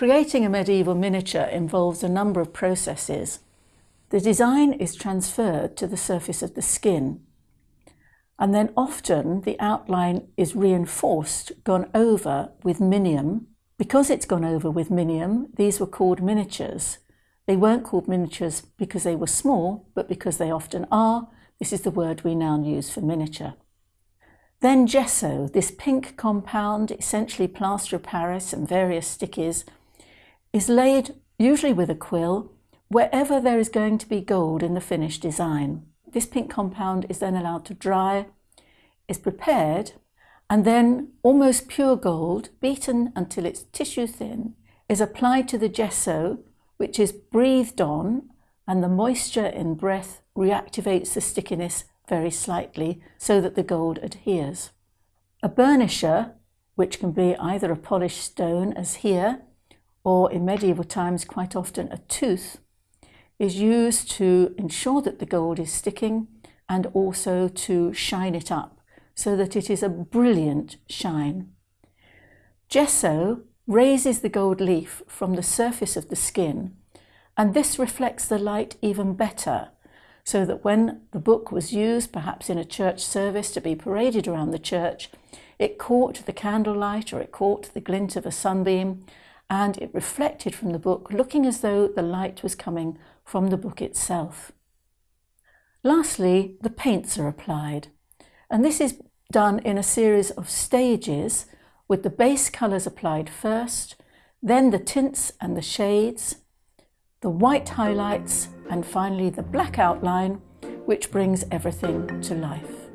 Creating a medieval miniature involves a number of processes. The design is transferred to the surface of the skin, and then often the outline is reinforced, gone over with minium. Because it's gone over with minium, these were called miniatures. They weren't called miniatures because they were small, but because they often are. This is the word we now use for miniature. Then gesso, this pink compound, essentially plaster of Paris and various stickies, is laid usually with a quill wherever there is going to be gold in the finished design. This pink compound is then allowed to dry, is prepared, and then almost pure gold, beaten until it's tissue thin, is applied to the gesso, which is breathed on, and the moisture in breath reactivates the stickiness very slightly so that the gold adheres. A burnisher, which can be either a polished stone as here, or in medieval times quite often a tooth, is used to ensure that the gold is sticking and also to shine it up so that it is a brilliant shine. Gesso raises the gold leaf from the surface of the skin and this reflects the light even better so that when the book was used perhaps in a church service to be paraded around the church it caught the candlelight or it caught the glint of a sunbeam and it reflected from the book, looking as though the light was coming from the book itself. Lastly, the paints are applied, and this is done in a series of stages with the base colours applied first, then the tints and the shades, the white highlights, and finally the black outline, which brings everything to life.